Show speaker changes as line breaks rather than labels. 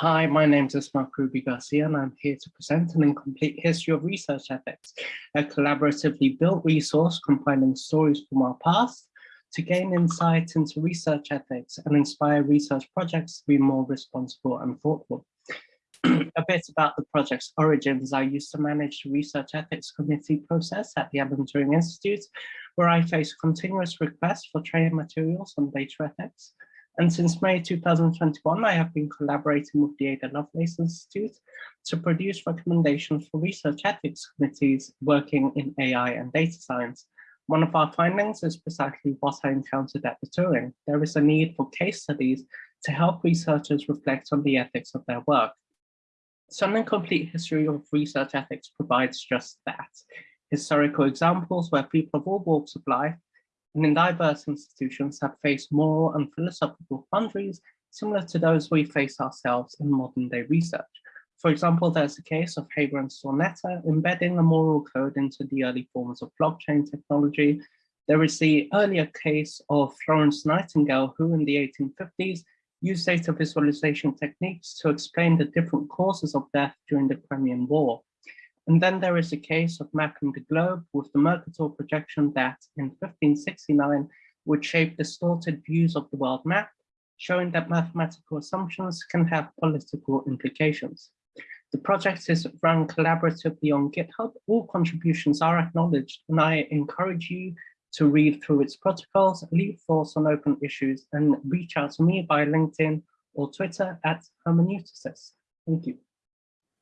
Hi, my name is Ismael Kherroubi Garcia, and I'm here to present an incomplete history of research ethics, a collaboratively built resource compiling stories from our past to gain insight into research ethics and inspire research projects to be more responsible and thoughtful. a bit about the project's origins. I used to manage the research ethics committee process at the Alan Turing Institute, where I faced continuous requests for training materials on data ethics. And since May 2021, I have been collaborating with the Ada Lovelace Institute to produce recommendations for research ethics committees working in AI and data science. One of our findings is precisely what I encountered at the Turing. There is a need for case studies to help researchers reflect on the ethics of their work. So an incomplete history of research ethics provides just that. Historical examples where people of all walks of life and in diverse institutions have faced moral and philosophical quandaries similar to those we face ourselves in modern day research. For example, there's a case of Haber and Stornetta embedding a moral code into the early forms of blockchain technology. There is the earlier case of Florence Nightingale, who in the 1850s used data visualization techniques to explain the different causes of death during the Crimean War. And then there is a case of mapping the globe with the Mercator projection that in 1569 would shape distorted views of the world map, showing that mathematical assumptions can have political implications. The project is run collaboratively on GitHub. All contributions are acknowledged, and I encourage you to read through its protocols, leave thoughts on open issues, and reach out to me by LinkedIn or Twitter at Hermeneuticis. Thank you.